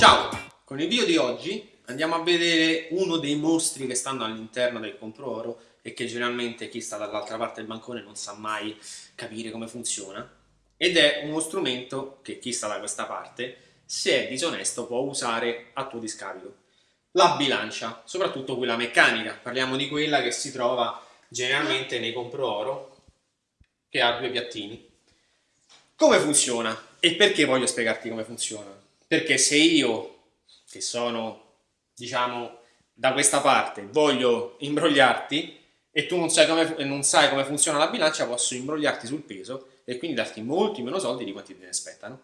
Ciao! Con il video di oggi andiamo a vedere uno dei mostri che stanno all'interno del compro oro e che generalmente chi sta dall'altra parte del bancone non sa mai capire come funziona ed è uno strumento che chi sta da questa parte se è disonesto può usare a tuo discapito la bilancia, soprattutto quella meccanica parliamo di quella che si trova generalmente nei compro oro che ha due piattini come funziona? E perché voglio spiegarti come funziona? Perché se io, che sono, diciamo, da questa parte, voglio imbrogliarti e tu non sai, come, non sai come funziona la bilancia, posso imbrogliarti sul peso e quindi darti molti meno soldi di quanti te ne aspettano.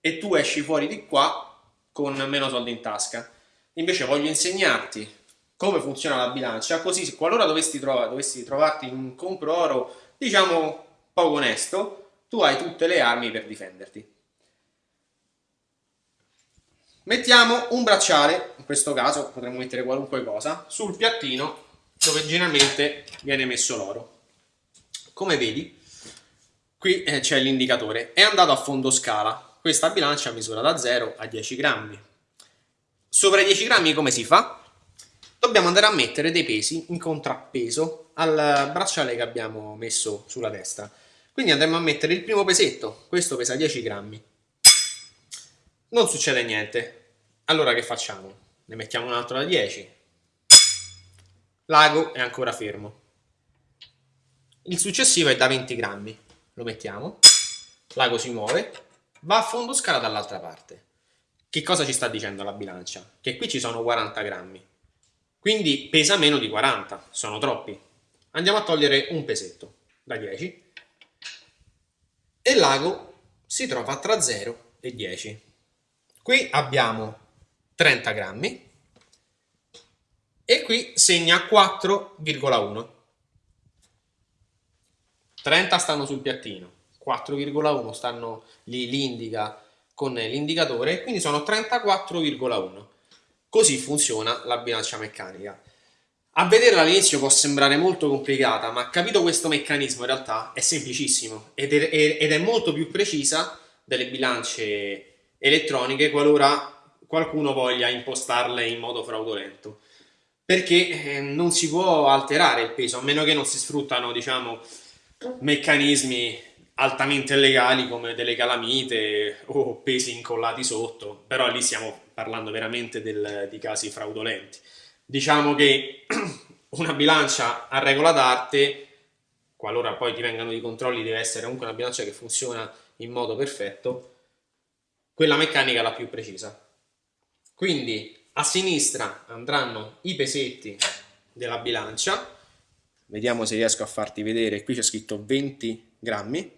E tu esci fuori di qua con meno soldi in tasca. Invece voglio insegnarti come funziona la bilancia, così qualora dovessi, trova, dovessi trovarti in un compro oro, diciamo, poco onesto, tu hai tutte le armi per difenderti. Mettiamo un bracciale, in questo caso potremmo mettere qualunque cosa, sul piattino dove generalmente viene messo l'oro. Come vedi, qui eh, c'è l'indicatore, è andato a fondo scala, questa bilancia misura da 0 a 10 grammi. Sopra i 10 grammi come si fa? Dobbiamo andare a mettere dei pesi in contrappeso al bracciale che abbiamo messo sulla destra. Quindi andremo a mettere il primo pesetto, questo pesa 10 grammi. Non succede niente. Allora che facciamo? Ne mettiamo un altro da 10. L'ago è ancora fermo. Il successivo è da 20 grammi. Lo mettiamo. L'ago si muove. Va a fondo scala dall'altra parte. Che cosa ci sta dicendo la bilancia? Che qui ci sono 40 grammi. Quindi pesa meno di 40. Sono troppi. Andiamo a togliere un pesetto da 10 e l'ago si trova tra 0 e 10. Qui abbiamo 30 grammi e qui segna 4,1. 30 stanno sul piattino, 4,1 stanno lì, li indica con l'indicatore, quindi sono 34,1. Così funziona la bilancia meccanica. A vederla all'inizio può sembrare molto complicata, ma capito questo meccanismo in realtà è semplicissimo ed è, ed è molto più precisa delle bilance elettroniche qualora qualcuno voglia impostarle in modo fraudolento perché eh, non si può alterare il peso a meno che non si sfruttano diciamo meccanismi altamente illegali come delle calamite o pesi incollati sotto però lì stiamo parlando veramente del, di casi fraudolenti diciamo che una bilancia a regola d'arte, qualora poi ti vengano i controlli, deve essere comunque una bilancia che funziona in modo perfetto, quella meccanica è la più precisa. Quindi a sinistra andranno i pesetti della bilancia, vediamo se riesco a farti vedere, qui c'è scritto 20 grammi,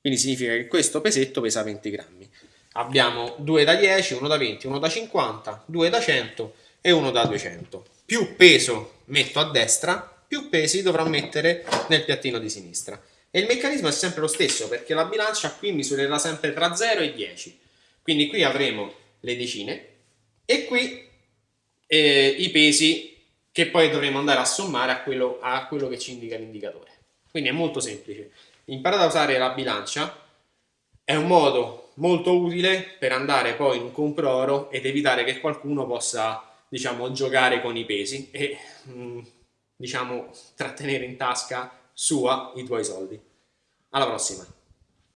quindi significa che questo pesetto pesa 20 grammi. Abbiamo 2 da 10, 1 da 20, 1 da 50, 2 da 100 e uno da 200. Più peso metto a destra, più pesi dovrò mettere nel piattino di sinistra. E il meccanismo è sempre lo stesso, perché la bilancia qui misurerà sempre tra 0 e 10. Quindi qui avremo le decine e qui eh, i pesi che poi dovremo andare a sommare a quello, a quello che ci indica l'indicatore. Quindi è molto semplice. Imparate a usare la bilancia, è un modo molto utile per andare poi in compro oro ed evitare che qualcuno possa diciamo, giocare con i pesi e mm, diciamo, trattenere in tasca sua i tuoi soldi. Alla prossima!